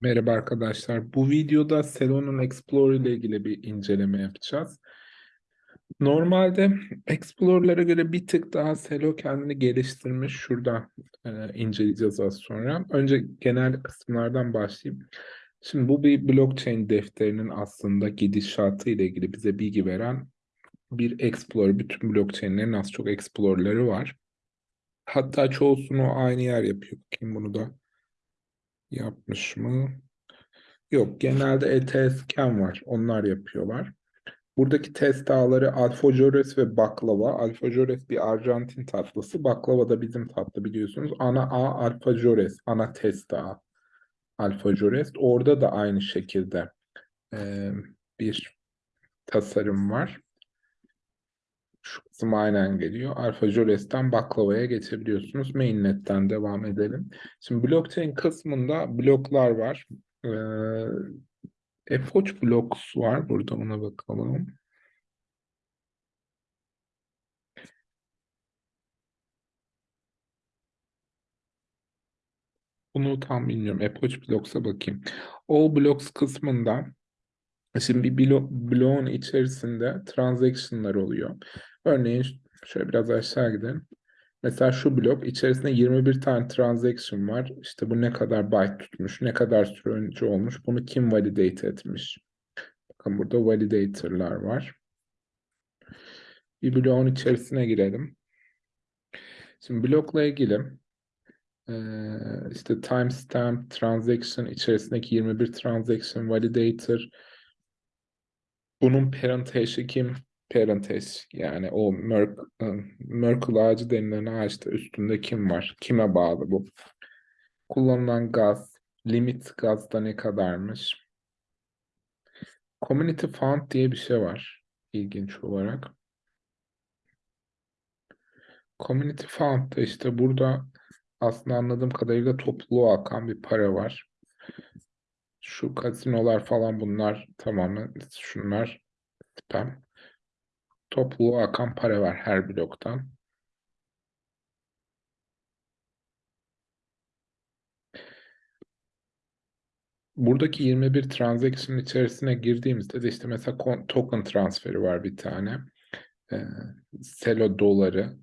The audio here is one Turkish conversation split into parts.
Merhaba arkadaşlar. Bu videoda Celo'nun Explorer ile ilgili bir inceleme yapacağız. Normalde Explorer'lara göre bir tık daha Celo kendini geliştirmiş. Şurada e, inceleyeceğiz az sonra. Önce genel kısımlardan başlayayım. Şimdi bu bir blockchain defterinin aslında gidişatı ile ilgili bize bilgi veren bir Explorer. Bütün blockchain'lerin az çok Explorer'ları var. Hatta çoğusunu aynı yer yapıyor. Bakayım bunu da yapmış mı? Yok, genelde ETSCAN var. Onlar yapıyorlar. Buradaki test ağları alfajores ve baklava. Alfajores bir Arjantin tatlısı. Baklava da bizim tatlı biliyorsunuz. Ana ağ alfajores. Ana test ağı. Alfajores. Orada da aynı şekilde e, bir tasarım var. Şu kısım aynen geliyor. Alfajores'ten baklavaya geçebiliyorsunuz. Mainnet'ten devam edelim. Şimdi blockchain kısmında bloklar var. Ee, Epoch Blocks var. Burada ona bakalım. Bunu tam bilmiyorum. Epoch Blocks'a bakayım. All Blocks kısmında şimdi bir blo bloğun içerisinde transaction'lar oluyor. Örneğin şöyle biraz aşağı gidelim. Mesela şu blok içerisinde 21 tane transaction var. İşte bu ne kadar byte tutmuş, ne kadar süre önce olmuş, bunu kim validate etmiş. Bakın burada validator'lar var. Bir bloğun içerisine girelim. Şimdi blokla ilgili işte timestamp transaction içerisindeki 21 transaction validator bunun parent hash'i kim? Parent hash yani o Merk, Merkle ağacı denilen ağaçta üstünde kim var? Kime bağlı bu? Kullanılan gaz, limit gazda ne kadarmış? Community Fund diye bir şey var ilginç olarak. Community Fund'da işte burada aslında anladığım kadarıyla topluluğa akan bir para var. Şu kasinolar falan bunlar tamamen şunlar spam. Topluluğa akan para var her bloktan. Buradaki 21 transaction içerisine girdiğimizde de işte mesela token transferi var bir tane. Ee, Selo doları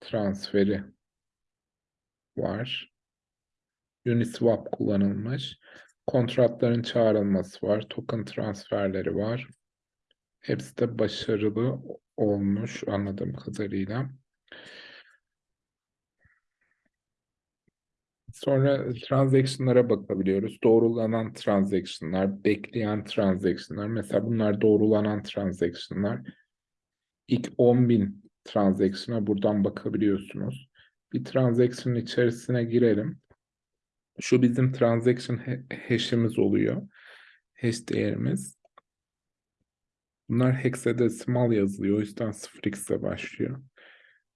transferi var. Uniswap kullanılmış. Kontratların çağrılması var. Token transferleri var. Hepsi de başarılı olmuş anladığım kadarıyla. Sonra transaction'lara bakabiliyoruz. Doğrulanan transaction'lar, bekleyen transaction'lar. Mesela bunlar doğrulanan transaction'lar. İlk 10.000 transaction'a buradan bakabiliyorsunuz. Bir transaction içerisine girelim. Şu bizim transaction hash'imiz oluyor. Hash değerimiz. Bunlar hexadesimal yazılıyor. O yüzden 0x'e başlıyor.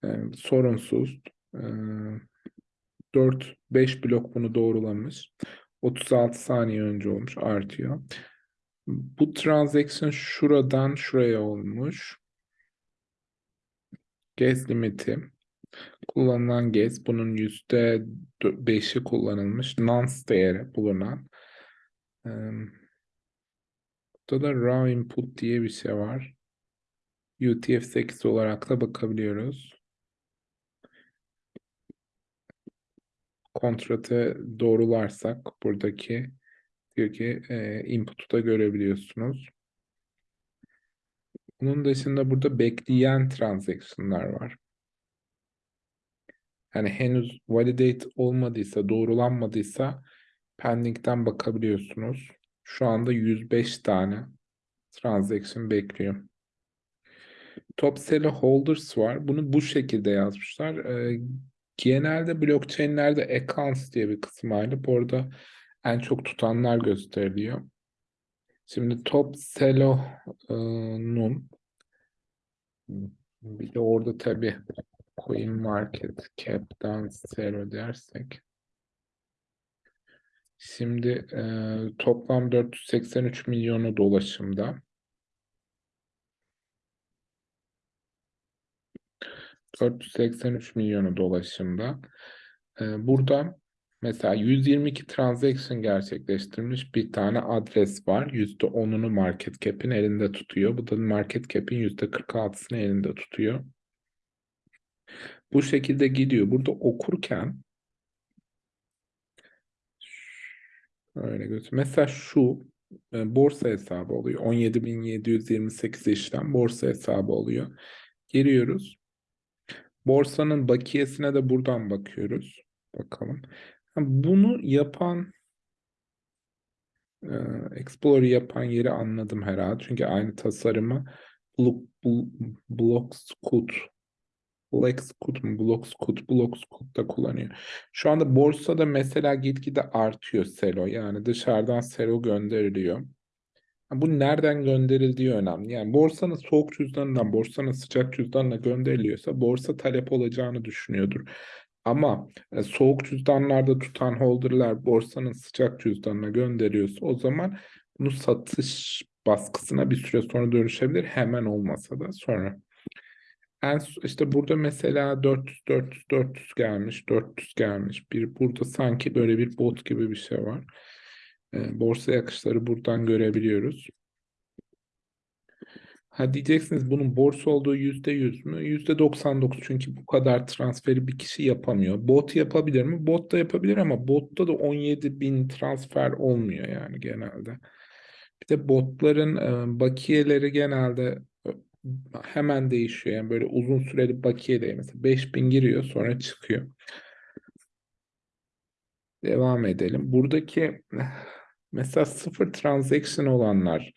Ee, sorunsuz. Ee, 4-5 blok bunu doğrulamış. 36 saniye önce olmuş. Artıyor. Bu transaction şuradan şuraya olmuş. Gas limiti. Kullanılan gas bunun yüzde beşi kullanılmış. Nonce değeri bulunan. Burada da raw input diye bir şey var. UTF-8 olarak da bakabiliyoruz. Kontratı doğrularsak buradaki diyor ki input'u da görebiliyorsunuz. Bunun dışında burada bekleyen transaction'lar var. Yani henüz validate olmadıysa, doğrulanmadıysa pending'den bakabiliyorsunuz. Şu anda 105 tane transaction bekliyor. Top seller holders var. Bunu bu şekilde yazmışlar. Ee, genelde blockchain'lerde accounts diye bir kısım ayrılıp orada en çok tutanlar gösteriliyor. Şimdi top Celo'nun bir de orada tabii coin market cap'ten Celo dersek şimdi e, toplam 483 milyonu dolaşımda. ...483 milyonu dolaşımda. Ee, burada Mesela 122 transaction gerçekleştirmiş bir tane adres var. %10'unu market cap'in elinde tutuyor. Bu da market cap'in %46'sını elinde tutuyor. Bu şekilde gidiyor. Burada okurken öyle götür. Mesela şu e, borsa hesabı oluyor. 17.728 işlem borsa hesabı oluyor. Giriyoruz. Borsanın bakiyesine de buradan bakıyoruz. Bakalım. Bunu yapan e, Explorer yapan yeri anladım herhalde. Çünkü aynı tasarımı Block, Blockscoot Blockscoot mu? Blockscoot, Blockscoot da kullanıyor. Şu anda borsada mesela gitgide artıyor selo. Yani dışarıdan selo gönderiliyor. Bu nereden gönderildiği önemli. Yani borsanın soğuk cüzdanından, borsanın sıcak cüzdanına gönderiliyorsa borsa talep olacağını düşünüyordur. Ama e, soğuk cüzdanlarda tutan holderlar borsanın sıcak cüzdanına gönderiyorsa o zaman bunu satış baskısına bir süre sonra dönüşebilir. Hemen olmasa da sonra. En, işte burada mesela 400 400 400 gelmiş, 400 gelmiş. Bir burada sanki böyle bir bot gibi bir şey var. E, borsa akışları buradan görebiliyoruz. Ha diyeceksiniz bunun borsa olduğu yüzde yüz mü? Yüzde 99 çünkü bu kadar transferi bir kişi yapamıyor. Bot yapabilir mi? Bot da yapabilir ama botta da 17 bin transfer olmuyor yani genelde. Bir de botların e, bakiyeleri genelde hemen değişiyor. Yani böyle uzun süreli bakiye değil. Mesela 5000 giriyor sonra çıkıyor. Devam edelim. Buradaki mesela sıfır transaction olanlar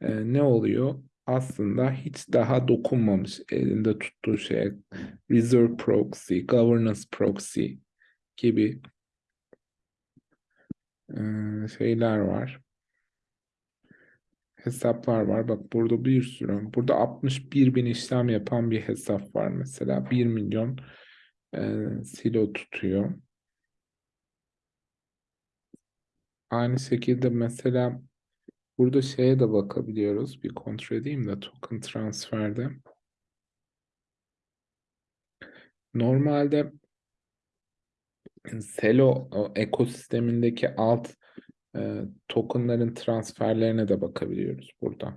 e, ne oluyor? aslında hiç daha dokunmamış elinde tuttuğu şeye Reserve Proxy, Governance Proxy gibi şeyler var. Hesaplar var. Bak burada bir sürü. Burada 61 bin işlem yapan bir hesap var mesela. 1 milyon e, silo tutuyor. Aynı şekilde mesela Burada şeye de bakabiliyoruz. Bir kontrol edeyim de token transferde. Normalde Celo ekosistemindeki alt e, tokenların transferlerine de bakabiliyoruz burada.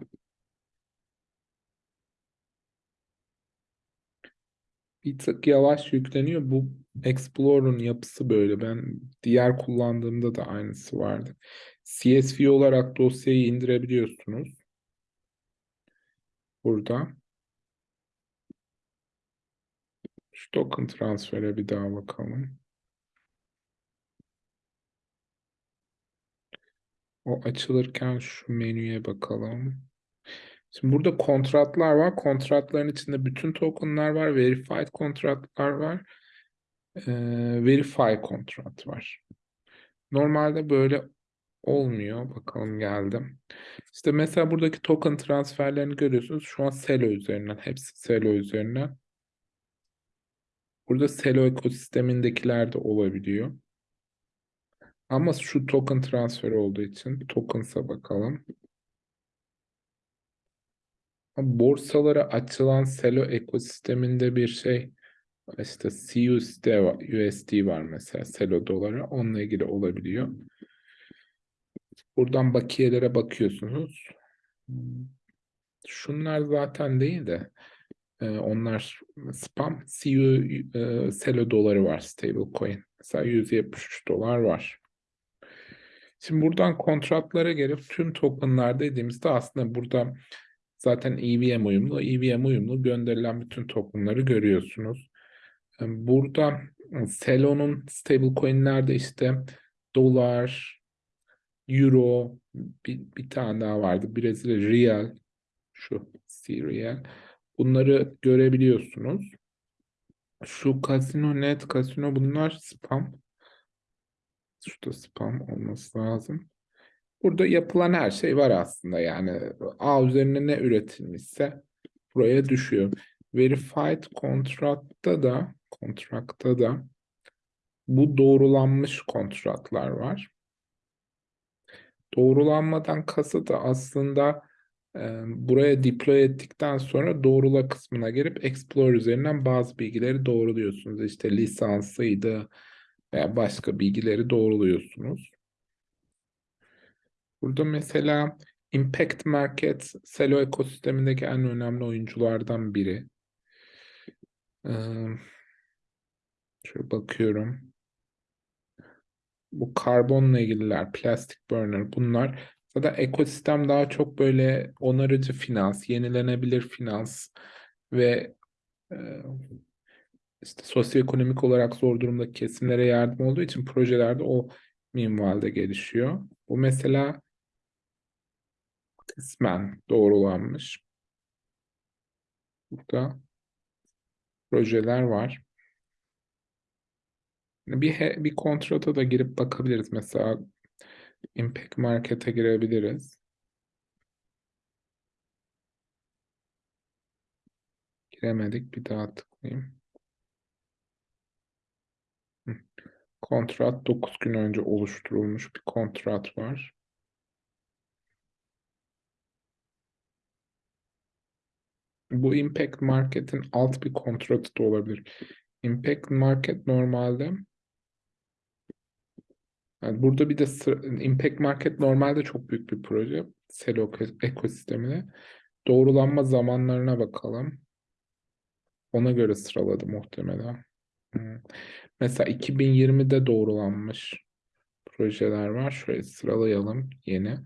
Bir tık yavaş yükleniyor. Bu Explorer'ın yapısı böyle. Ben diğer kullandığımda da aynısı vardı. CSV olarak dosyayı indirebiliyorsunuz. Burada. Şu token transfere bir daha bakalım. O açılırken şu menüye bakalım. Şimdi burada kontratlar var. Kontratların içinde bütün tokenlar var. Verified kontratlar var. Ee, verify kontrat var. Normalde böyle olmuyor. Bakalım geldim. İşte mesela buradaki token transferlerini görüyorsunuz. Şu an Celo üzerinden. Hepsi Celo üzerinden. Burada Celo ekosistemindekiler de olabiliyor. Ama şu token transferi olduğu için tokens'a bakalım. Borsalara açılan Celo ekosisteminde bir şey işte CUSD var, USD var mesela Celo doları. Onunla ilgili olabiliyor. Buradan bakiyelere bakıyorsunuz. Şunlar zaten değil de e, onlar spam. CU e, Celo doları var stablecoin. Mesela 173 dolar var. Şimdi buradan kontratlara gelip tüm tokenlar dediğimizde aslında burada zaten EVM uyumlu. EVM uyumlu gönderilen bütün tokenları görüyorsunuz. Burada Celo'nun stablecoin'lerde işte dolar, euro, bir, bir tane daha vardı. Brezilya real, şu C Bunları görebiliyorsunuz. Şu Casino Net, Casino bunlar spam. Şurada spam olması lazım. Burada yapılan her şey var aslında yani A üzerine ne üretilmişse buraya düşüyor. Verified Contract'ta da kontrakta da bu doğrulanmış kontratlar var. Doğrulanmadan kasıt da aslında e, buraya deploy ettikten sonra doğrula kısmına gelip Explore üzerinden bazı bilgileri doğruluyorsunuz. İşte lisansıydı, veya başka bilgileri doğruluyorsunuz. Burada mesela Impact Market Selo ekosistemindeki en önemli oyunculardan biri. Ee, şöyle bakıyorum. Bu karbonla ilgililer, plastic burner bunlar. Zaten ekosistem daha çok böyle onarıcı finans, yenilenebilir finans ve e, işte sosyoekonomik olarak zor durumdaki kesimlere yardım olduğu için projelerde o minvalde gelişiyor. Bu mesela kısmen doğrulanmış. Burada projeler var. Bir, bir kontrata da girip bakabiliriz. Mesela Impact Market'e girebiliriz. Giremedik. Bir daha tıklayayım. Kontrat 9 gün önce oluşturulmuş bir kontrat var. Bu Impact Market'in alt bir kontratı da olabilir. Impact Market normalde yani burada bir de Impact Market normalde çok büyük bir proje. Selo ekosistemine. Doğrulanma zamanlarına bakalım. Ona göre sıraladı muhtemelen. Hmm. Mesela 2020'de doğrulanmış projeler var. Şöyle sıralayalım yeni.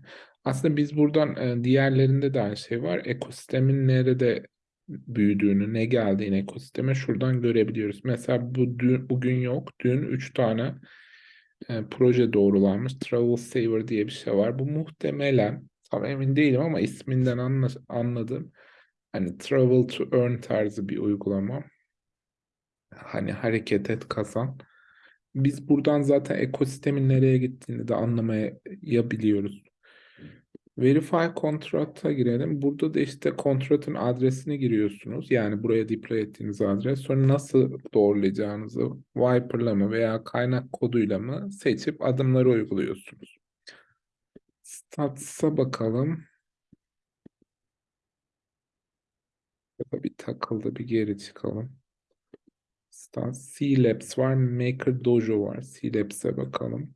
Aslında biz buradan e, diğerlerinde de aynı şey var. Ekosistemin nerede büyüdüğünü, ne geldiğini ekosisteme şuradan görebiliyoruz. Mesela bu dün, bugün yok. Dün 3 tane e, proje doğrulanmış. Travel Saver diye bir şey var. Bu muhtemelen tam emin değilim ama isminden anla, anladım. Hani Travel to Earn tarzı bir uygulama. Hani hareket et kazan. Biz buradan zaten ekosistemin nereye gittiğini de anlamayabiliyoruz. Verify kontrata girelim. Burada da işte kontratın adresini giriyorsunuz. Yani buraya deploy ettiğiniz adres. Sonra nasıl doğrulayacağınızı Viper'la mı veya kaynak koduyla mı seçip adımları uyguluyorsunuz. Stats'a bakalım. Bir takıldı bir geri çıkalım. Stats. C-Labs var. Maker Dojo var. C-Labs'e bakalım.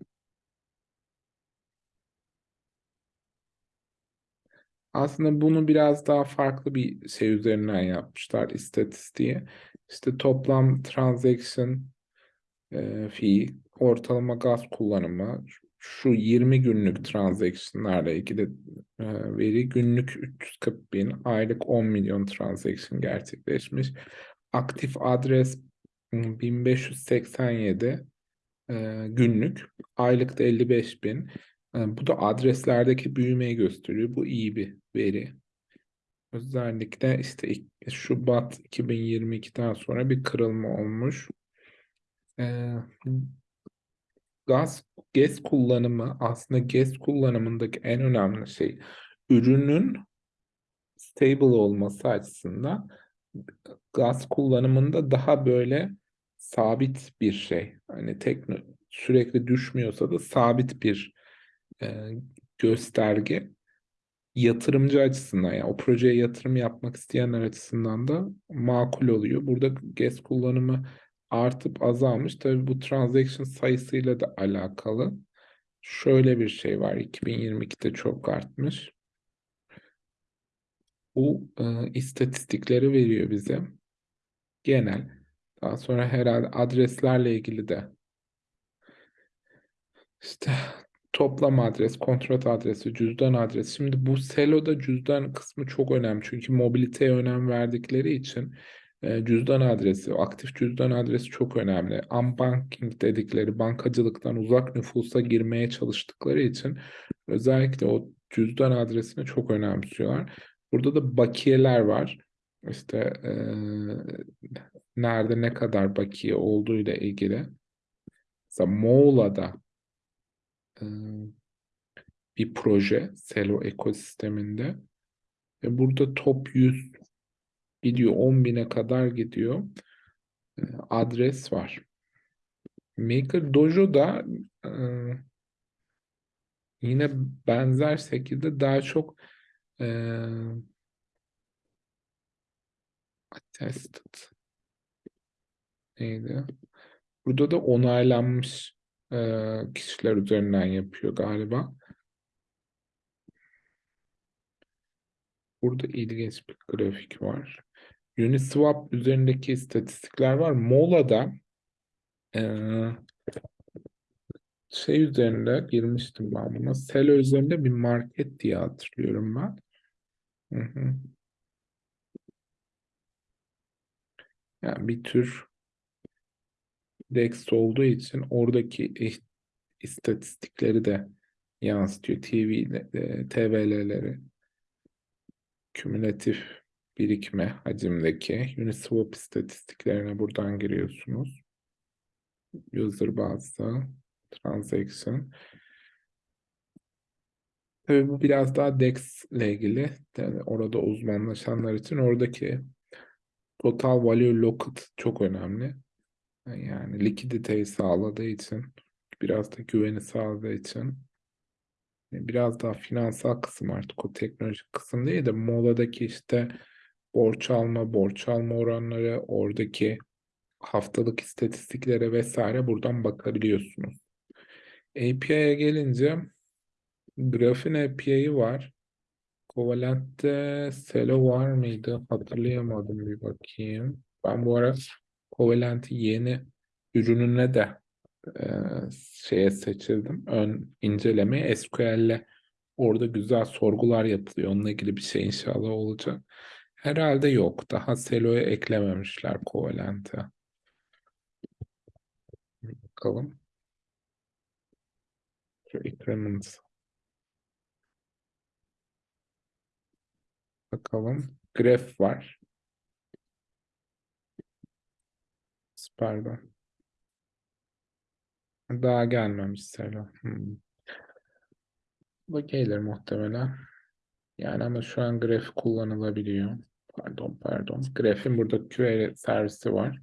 Aslında bunu biraz daha farklı bir şey üzerinden yapmışlar istatistiği. İşte toplam transaction e, fee, ortalama gaz kullanımı, şu 20 günlük transactionlarla ilgili e, veri günlük 340 bin, aylık 10 milyon transaction gerçekleşmiş. Aktif adres 1587 e, günlük, aylık da 55 bin. E, bu da adreslerdeki büyümeyi gösteriyor. Bu iyi bir veri. Özellikle işte Şubat 2022'den sonra bir kırılma olmuş. Ee, gaz, gaz kullanımı aslında gaz kullanımındaki en önemli şey ürünün stable olması açısından gaz kullanımında daha böyle sabit bir şey. Hani tek sürekli düşmüyorsa da sabit bir e, gösterge yatırımcı açısından yani o projeye yatırım yapmak isteyenler açısından da makul oluyor. Burada GES kullanımı artıp azalmış. Tabii bu transaction sayısıyla da alakalı. Şöyle bir şey var. 2022'de çok artmış. Bu e, istatistikleri veriyor bize. Genel. Daha sonra herhalde adreslerle ilgili de işte toplam adres, kontrat adresi, cüzdan adresi. Şimdi bu Selo'da cüzdan kısmı çok önemli. Çünkü mobiliteye önem verdikleri için e, cüzdan adresi, aktif cüzdan adresi çok önemli. Unbanking dedikleri bankacılıktan uzak nüfusa girmeye çalıştıkları için özellikle o cüzdan adresini çok önemsiyorlar. Burada da bakiyeler var. İşte e, nerede ne kadar bakiye olduğuyla ilgili. Mesela Moğola'da bir proje Selo ekosisteminde. Ve burada top 100 gidiyor 10 bine kadar gidiyor. Adres var. Maker Dojo da yine benzer şekilde daha çok attested neydi? Burada da onaylanmış e, kişiler üzerinden yapıyor galiba. Burada ilginç bir grafik var. Uniswap üzerindeki istatistikler var. Mola'da e, şey üzerinde girmiştim ben buna. Selo üzerinde bir market diye hatırlıyorum ben. Hı hı. Yani bir tür DEX olduğu için oradaki istatistikleri de yansıtıyor. TV, e, TVL'leri kümülatif birikme hacimdeki Uniswap istatistiklerine buradan giriyorsunuz. User bazlı transaction. Tabii bu biraz daha DEX ile ilgili. Yani orada uzmanlaşanlar için oradaki total value locked çok önemli. Yani likiditeyi sağladığı için, biraz da güveni sağladığı için biraz daha finansal kısım artık o teknolojik kısım değil de moladaki işte borç alma, borç alma oranları, oradaki haftalık istatistiklere vesaire buradan bakabiliyorsunuz. API'ye gelince Grafin API'yi var. Covalent'te Selo var mıydı? Hatırlayamadım bir bakayım. Ben bu ara Covalent'i yeni ürününe de e, şeye seçildim. Ön inceleme SQL'le orada güzel sorgular yapılıyor. Onunla ilgili bir şey inşallah olacak. Herhalde yok. Daha Selo'ya eklememişler Covalent'e. Bakalım. Şu. Bakalım. Graph var. Pardon. Daha gelmemiş Selo. Hmm. Bu gelir muhtemelen. Yani ama şu an graf kullanılabiliyor. Pardon pardon. Graf'in burada QA servisi var.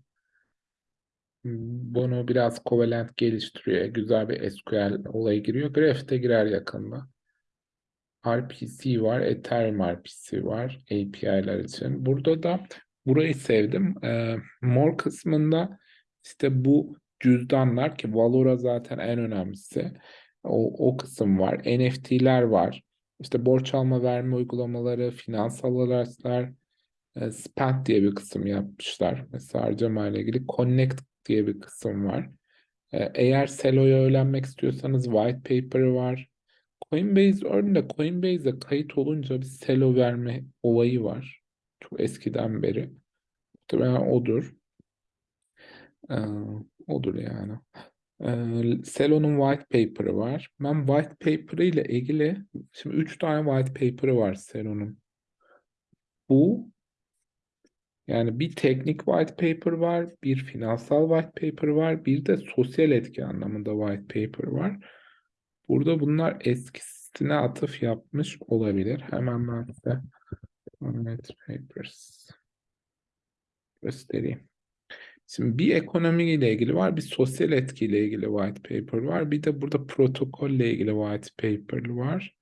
Bunu biraz Covalent geliştiriyor. Güzel bir SQL olayı giriyor. Graph de girer yakında. RPC var. Ethereum RPC var. API'ler için. Burada da burayı sevdim. Ee, mor kısmında işte bu cüzdanlar ki Valora zaten en önemlisi. O, o kısım var. NFT'ler var. İşte borç alma verme uygulamaları, finansal araçlar, e, Spend diye bir kısım yapmışlar. Mesela harcama ile ilgili Connect diye bir kısım var. E, eğer Selo'ya öğrenmek istiyorsanız white paper var. Coinbase örneğinde Coinbase'e kayıt olunca bir Selo verme olayı var. Çok eskiden beri. Muhtemelen odur. Ee, odur yani. Ee, Selo'nun white paper'ı var. Ben white paper ile ilgili şimdi 3 tane white paper'ı var Selo'nun. Bu yani bir teknik white paper var, bir finansal white paper var, bir de sosyal etki anlamında white paper var. Burada bunlar eskisine atıf yapmış olabilir. Hemen ben size white papers göstereyim. Şimdi bir ekonomi ile ilgili var, bir sosyal etki ile ilgili white paper var. Bir de burada protokol ile ilgili white paper var.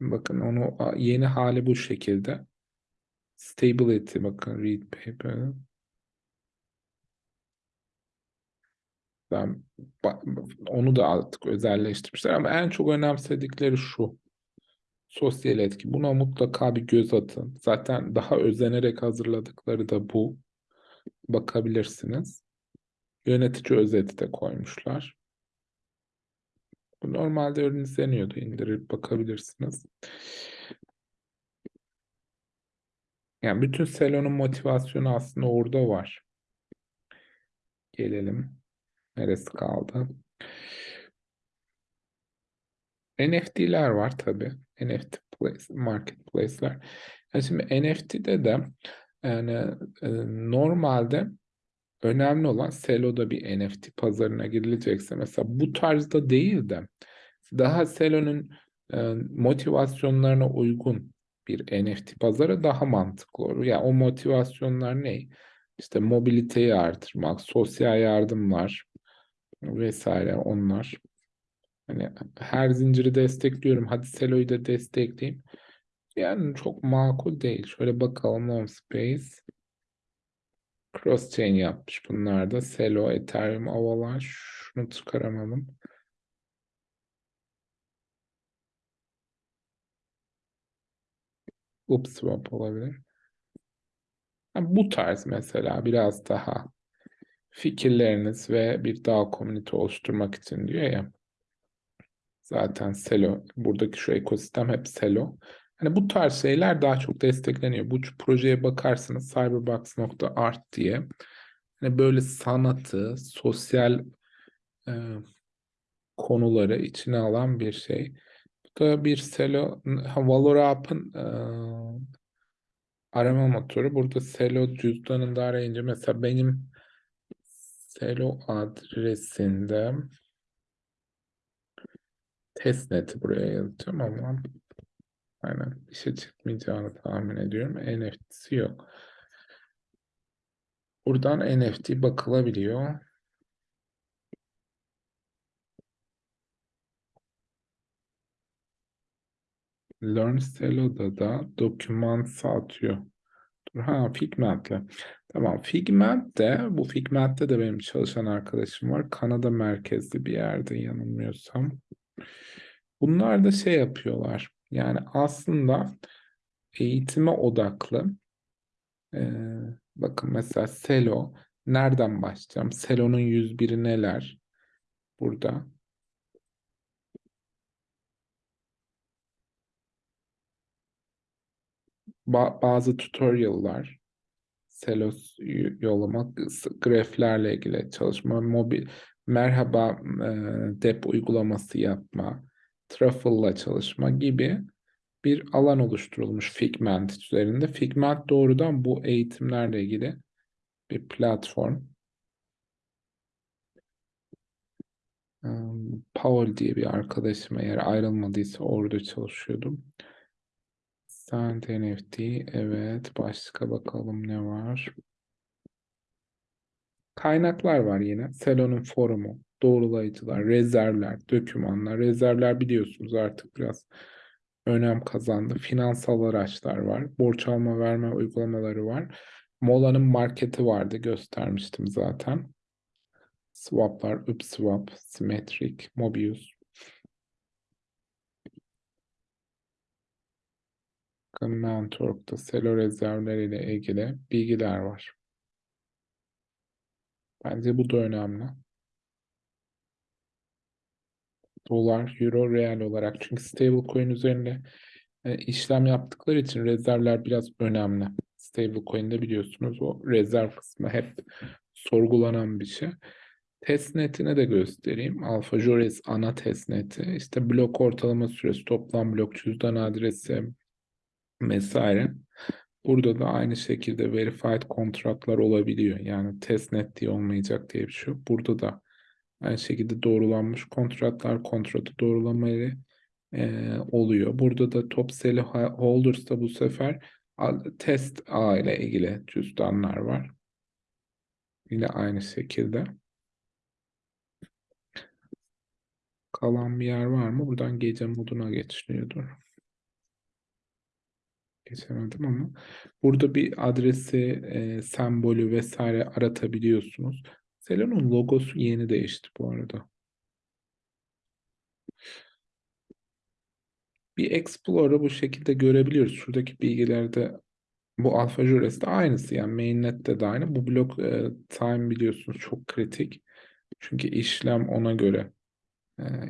Bakın onu yeni hali bu şekilde. Stability bakın read paper. Ben, onu da artık özelleştirmişler ama en çok önemsedikleri şu. Sosyal etki. Buna mutlaka bir göz atın. Zaten daha özenerek hazırladıkları da bu bakabilirsiniz. Yönetici özeti de koymuşlar. Bu normalde ürün izleniyordu. İndirip bakabilirsiniz. Yani bütün Selon'un motivasyonu aslında orada var. Gelelim. Neresi kaldı? NFT'ler var tabii. NFT place, marketplace'ler. Yani şimdi NFT'de de yani e, normalde önemli olan Selo'da bir NFT pazarına girilecekse mesela bu tarzda değil de daha Selo'nun e, motivasyonlarına uygun bir NFT pazarı daha mantıklı olur. Yani o motivasyonlar ne? İşte mobiliteyi artırmak, sosyal yardımlar vesaire onlar. Hani her zinciri destekliyorum. Hadi Selo'yu da destekleyeyim. Yani çok makul değil. Şöyle bakalım Space. Cross chain yapmış bunlar da. Celo, Ethereum, Avalanche. Şunu çıkaramadım. Upswap olabilir. bu tarz mesela biraz daha fikirleriniz ve bir dağ komünite oluşturmak için diyor ya. Zaten Selo, buradaki şu ekosistem hep Selo. Hani bu tarz şeyler daha çok destekleniyor. Bu projeye bakarsınız cyberbox.art diye. Hani böyle sanatı, sosyal e, konuları içine alan bir şey. Bu da bir Selo, Valorap'ın e, arama motoru. Burada Selo cüzdanında arayınca mesela benim Selo adresinde testnet'i buraya yazacağım ama aynen işe çıkmayacağını tahmin ediyorum. NFT'si yok. Buradan NFT bakılabiliyor. Learn Celo'da da doküman satıyor. Ha Figment'le. Tamam Figment bu Figment'te de benim çalışan arkadaşım var. Kanada merkezli bir yerde yanılmıyorsam. Bunlar da şey yapıyorlar. Yani aslında eğitime odaklı. Ee, bakın mesela Selo. Nereden başlayacağım? Selo'nun 101'i neler? Burada. Ba bazı tutorial'lar. Selos yollamak, graflerle ilgili çalışma, mobil, merhaba e, dep uygulaması yapma, Truffle'la çalışma gibi bir alan oluşturulmuş Figment üzerinde. Figment doğrudan bu eğitimlerle ilgili bir platform. Paul diye bir arkadaşım eğer ayrılmadıysa orada çalışıyordum. Send NFT. Evet. Başka bakalım ne var. Kaynaklar var yine. Selon'un forumu, doğrulayıcılar, rezervler, dokümanlar. Rezervler biliyorsunuz artık biraz önem kazandı. Finansal araçlar var. Borç alma verme uygulamaları var. Mola'nın marketi vardı. Göstermiştim zaten. Swaplar, Upswap, Symmetric, Mobius. Mentor'da selo rezervleriyle ilgili bilgiler var. Bence bu da önemli. Dolar, euro, real olarak. Çünkü stablecoin üzerinde e, işlem yaptıkları için rezervler biraz önemli. Stablecoin'de biliyorsunuz o rezerv kısmı hep sorgulanan bir şey. Testnet'ine de göstereyim. Alpha Jores ana testneti. İşte blok ortalama süresi, toplam blok cüzdan adresi, vesaire. Burada da aynı şekilde verified kontratlar olabiliyor. Yani testnet diye olmayacak diye bir şey yok. Burada da aynı şekilde doğrulanmış kontratlar, kontratı doğrulamaları e, oluyor. Burada da top sell holders'ta bu sefer test A ile ilgili cüzdanlar var. Yine aynı şekilde. Kalan bir yer var mı? Buradan gece moduna geçiliyordur geçemedim ama burada bir adresi, e, sembolü vesaire aratabiliyorsunuz. Selon'un logosu yeni değişti bu arada. Bir Explorer'ı bu şekilde görebiliyoruz. Şuradaki bilgilerde bu Alpha de aynısı yani mainnet'te de aynı. Bu blok e, time biliyorsunuz çok kritik. Çünkü işlem ona göre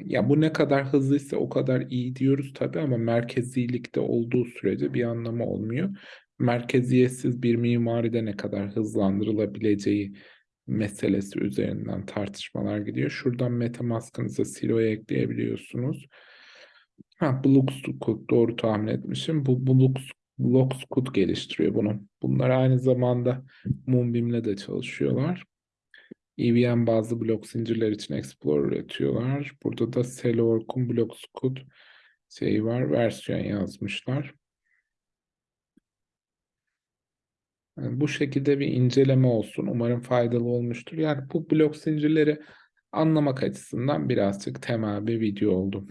ya bu ne kadar hızlıysa o kadar iyi diyoruz tabii ama merkezilikte olduğu sürece bir anlamı olmuyor. Merkeziyetsiz bir mimaride ne kadar hızlandırılabileceği meselesi üzerinden tartışmalar gidiyor. Şuradan MetaMask'ınıza siloya ekleyebiliyorsunuz. Ha, Bloxcode doğru tahmin etmişim. Bu Blux, geliştiriyor bunu. Bunlar aynı zamanda Moonbeam'le de çalışıyorlar. EVM bazlı blok zincirler için Explorer üretiyorlar. Burada da Cellork'un blok scoot şeyi var. Versiyon yazmışlar. Yani bu şekilde bir inceleme olsun. Umarım faydalı olmuştur. Yani bu blok zincirleri anlamak açısından birazcık temel bir video oldu.